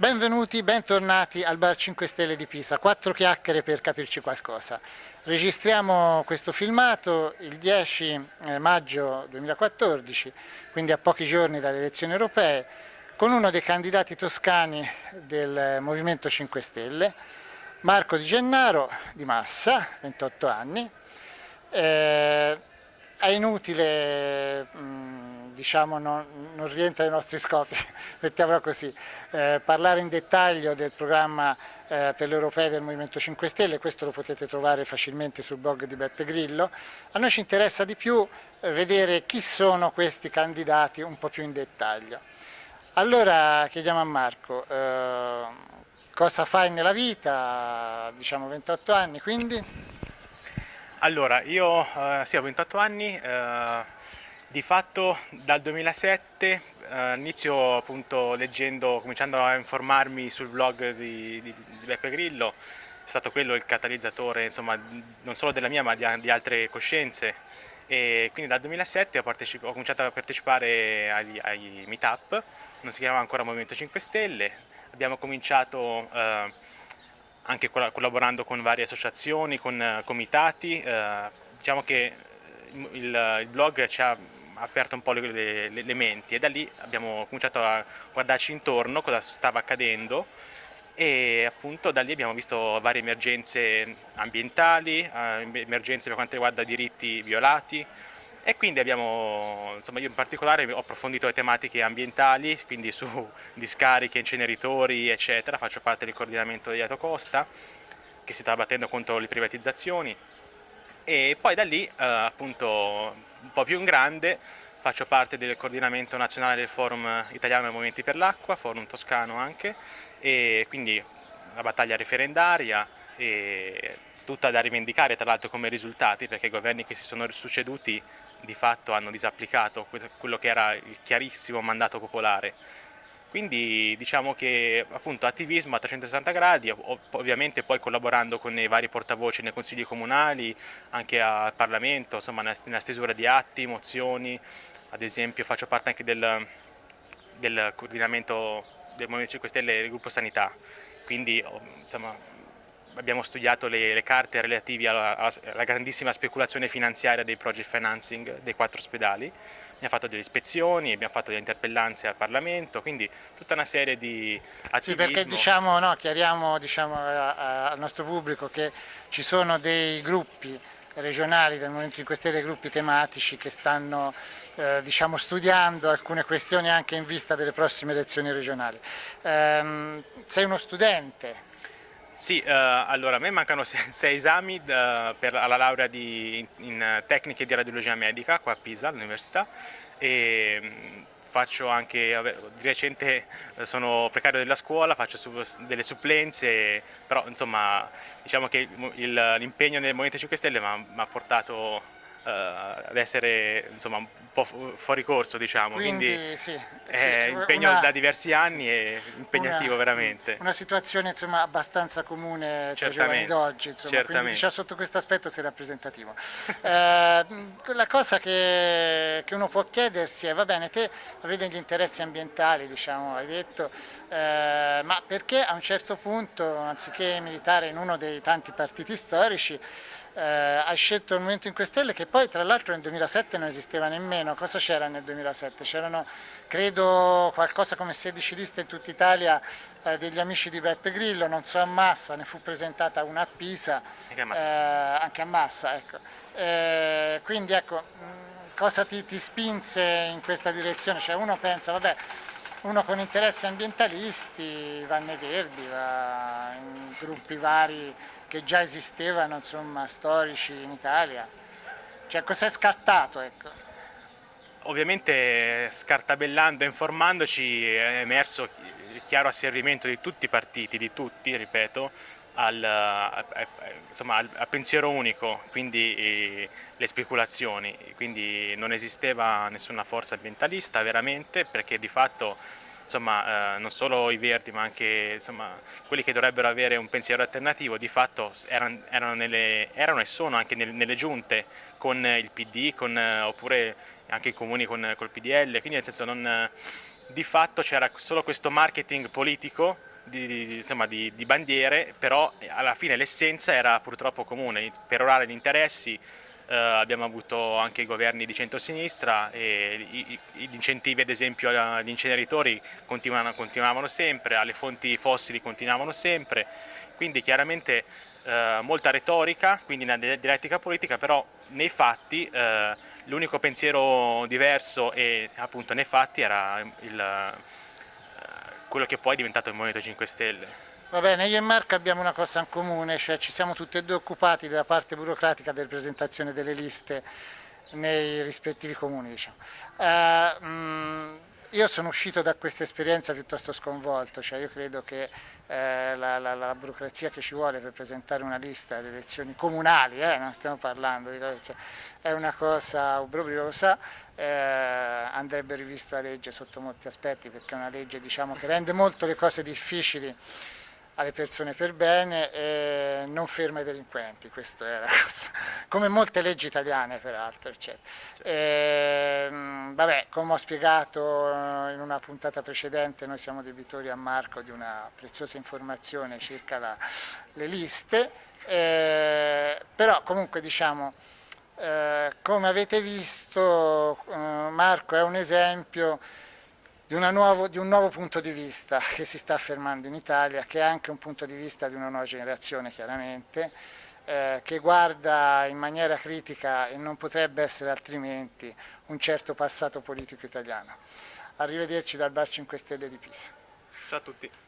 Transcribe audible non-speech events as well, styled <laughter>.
Benvenuti, bentornati al Bar 5 Stelle di Pisa, quattro chiacchiere per capirci qualcosa. Registriamo questo filmato il 10 eh, maggio 2014, quindi a pochi giorni dalle elezioni europee, con uno dei candidati toscani del Movimento 5 Stelle, Marco Di Gennaro, di Massa, 28 anni. Eh, è inutile... Mh, diciamo, non, non, rientra nei nostri scopi, <laughs> mettiamola così, eh, parlare in dettaglio del programma eh, per l'Europea del Movimento 5 Stelle, questo lo potete trovare facilmente sul blog di Beppe Grillo. A noi ci interessa di più eh, vedere chi sono questi candidati un po' più in dettaglio. Allora chiediamo a Marco, eh, cosa fai nella vita, diciamo 28 anni quindi? Allora, io eh, sì, ho 28 anni, eh, di fatto dal 2007 eh, inizio appunto leggendo, cominciando a informarmi sul blog di, di, di Beppe Grillo, è stato quello il catalizzatore insomma, non solo della mia ma di, di altre coscienze. E quindi dal 2007 ho, ho cominciato a partecipare agli, ai meetup, non si chiamava ancora Movimento 5 Stelle, abbiamo cominciato eh, anche collaborando con varie associazioni, con comitati, uh, diciamo che il, il blog ci ha aperto un po' le, le, le, menti e da lì abbiamo cominciato a guardarci intorno cosa stava accadendo e appunto da lì abbiamo visto varie emergenze ambientali, eh, emergenze per quanto riguarda diritti violati e quindi abbiamo, insomma io in particolare ho approfondito le tematiche ambientali, quindi su <laughs> discariche, inceneritori eccetera, faccio parte del coordinamento di Ato Costa che si sta battendo contro le privatizzazioni. E poi da lì eh, appunto un po' più in grande. Faccio parte del coordinamento nazionale del forum italiano dei movimenti per l'acqua, forum toscano anche e quindi la battaglia referendaria e tutta da rivendicare tra l'altro come risultati perché i governi che si sono succeduti di fatto hanno disapplicato quello che era il chiarissimo mandato popolare quindi diciamo che appunto attivismo a 360 gradi, ovviamente poi collaborando con i vari portavoci nei consigli comunali, anche al Parlamento, insomma nella stesura di atti, mozioni, ad esempio faccio parte anche del, del coordinamento del Movimento 5 Stelle del gruppo Sanità, quindi insomma abbiamo studiato le, le carte relative alla, alla, grandissima speculazione finanziaria dei project financing dei quattro ospedali, abbiamo fatto delle ispezioni, abbiamo fatto delle interpellanze al Parlamento, quindi tutta una serie di attivismo. Sì, perché diciamo, no, chiariamo diciamo, a, a, al nostro pubblico che ci sono dei gruppi regionali del Movimento 5 Stelle, gruppi tematici che stanno eh, diciamo, studiando alcune questioni anche in vista delle prossime elezioni regionali. Ehm, sei uno studente, sì, uh, allora a me mancano <laughs> sei, esami uh, per, alla laurea di, in, in, tecniche di radiologia medica qua a Pisa, all'università. E um, faccio anche, di recente eh, sono precario della scuola, faccio su, delle supplenze, però insomma diciamo che l'impegno nel Movimento 5 Stelle mi ha portato ad essere insomma, un po' fuori corso diciamo, quindi, quindi sì, è sì, impegno una, da diversi anni sì, e impegnativo una, veramente. Una situazione insomma, abbastanza comune tra i giovani d'oggi, quindi diciamo, sotto questo aspetto sei rappresentativo. <laughs> eh, la cosa che, che, uno può chiedersi è, va bene, te avete degli interessi ambientali, diciamo, hai detto, eh, ma perché a un certo punto, anziché militare in uno dei tanti partiti storici, eh, hai scelto il Movimento 5 Stelle che poi tra l'altro nel 2007 non esisteva nemmeno, cosa c'era nel 2007? C'erano credo qualcosa come 16 liste in tutta Italia eh, degli amici di Beppe Grillo, non so a Massa, ne fu presentata una a Pisa, anche a Massa, eh, anche a Massa ecco. Eh, quindi ecco, cosa ti, ti spinse in questa direzione? Cioè uno pensa, vabbè, uno con interessi ambientalisti va nei Verdi, va in gruppi vari che già esistevano, insomma, storici in Italia. Cioè, cos'è scattato, ecco? Ovviamente scartabellando e informandoci è emerso il chiaro asservimento di tutti i partiti, di tutti, ripeto, al, insomma, al, al pensiero unico, quindi eh, le speculazioni, quindi non esisteva nessuna forza ambientalista veramente perché di fatto insomma, eh, non solo i Verdi ma anche insomma, quelli che dovrebbero avere un pensiero alternativo di fatto erano, erano, nelle, erano e sono anche nelle, nelle giunte con il PD con, oppure anche i comuni con, col PDL, quindi nel senso non, di fatto c'era solo questo marketing politico di, di, insomma, di, di bandiere, però alla fine l'essenza era purtroppo comune, per orare gli interessi eh, abbiamo avuto anche i governi di centrosinistra e gli incentivi ad esempio agli inceneritori continuavano, continuavano sempre, alle fonti fossili continuavano sempre, quindi chiaramente eh, molta retorica, quindi una dialettica politica, però nei fatti eh, l'unico pensiero diverso e appunto nei fatti era il, eh, quello che poi è diventato il Movimento 5 Stelle. Va bene, io e Marco abbiamo una cosa in comune, cioè ci siamo tutti e due occupati della parte burocratica della presentazione delle liste nei rispettivi comuni. Diciamo. Uh, mh, io sono uscito da questa esperienza piuttosto sconvolto, cioè io credo che eh, la, la, la, burocrazia che ci vuole per presentare una lista alle elezioni comunali, eh, non stiamo parlando di cioè, è una cosa obbrobriosa, eh, andrebbe rivista la legge sotto molti aspetti perché è una legge diciamo, che rende molto le cose difficili alle persone per bene e non ferma i delinquenti, questa è la <laughs> cosa, come molte leggi italiane peraltro. E, vabbè, come ho spiegato in una puntata precedente, noi siamo debitori a Marco di una preziosa informazione circa la, le liste, eh, però comunque diciamo, eh, come avete visto eh, Marco è un esempio di, nuovo, di, un nuovo punto di vista che si sta affermando in Italia, che è anche un punto di vista di una nuova generazione chiaramente, eh, che guarda in maniera critica e non potrebbe essere altrimenti un certo passato politico italiano. Arrivederci dal Bar 5 Stelle di Pisa. Ciao a tutti.